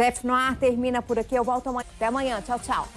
TF Noir termina por aqui. Eu volto amanhã. Até amanhã. Tchau, tchau.